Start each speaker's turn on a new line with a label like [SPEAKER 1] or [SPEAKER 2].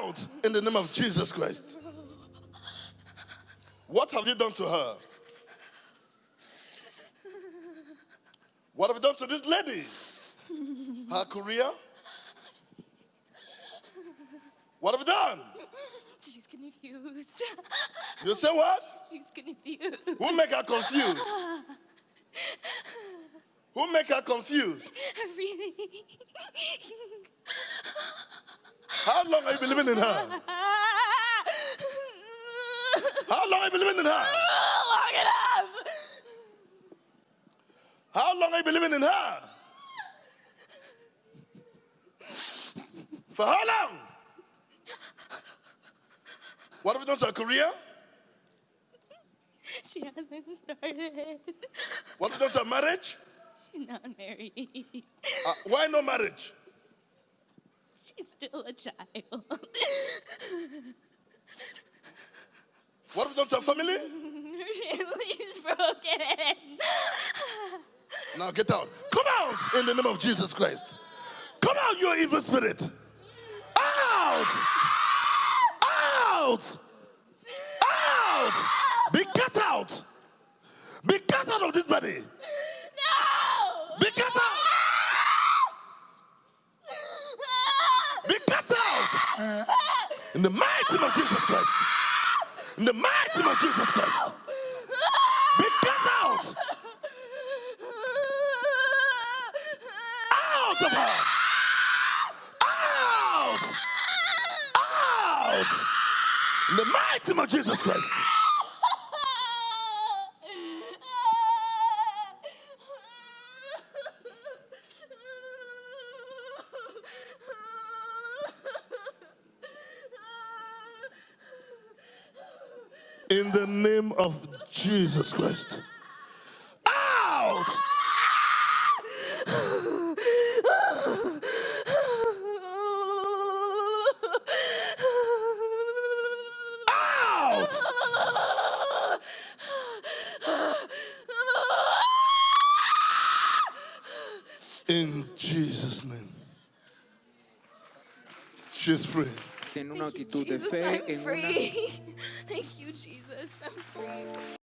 [SPEAKER 1] out in the name of Jesus Christ. What have you done to her? What have you done to this lady? Her career? What have you done?
[SPEAKER 2] She's confused.
[SPEAKER 1] You say what?
[SPEAKER 2] She's confused.
[SPEAKER 1] Who make her confused? Who make her confused?
[SPEAKER 2] Everything.
[SPEAKER 1] How long have you been living in her? How long have you been living in her?
[SPEAKER 2] Long enough.
[SPEAKER 1] How long have you been living in her? For how long? What have you done to her career?
[SPEAKER 2] She hasn't started.
[SPEAKER 1] What have you done to her marriage?
[SPEAKER 2] She's not married.
[SPEAKER 1] Uh, why no marriage?
[SPEAKER 2] She's still a child.
[SPEAKER 1] What have you done to her family?
[SPEAKER 2] Family's broken.
[SPEAKER 1] Now get out. Come out in the name of Jesus Christ. Come out, you evil spirit. Out! Out! Out! Be cast out! Be cast out of this body!
[SPEAKER 2] No!
[SPEAKER 1] Be cast out! Be cast out! In the mighty name of Jesus Christ. In the mighty name of Jesus Christ. Be cast out! Out of her! Out! Out! In the mighty name of Jesus Christ. In the name of Jesus Christ. Out! Out! In Jesus' name. She's free.
[SPEAKER 3] Tiene una
[SPEAKER 2] Thank you,
[SPEAKER 3] actitud de
[SPEAKER 2] Jesus,
[SPEAKER 3] fe
[SPEAKER 2] I'm
[SPEAKER 3] en una
[SPEAKER 2] free. Thank you, Jesus. I'm free.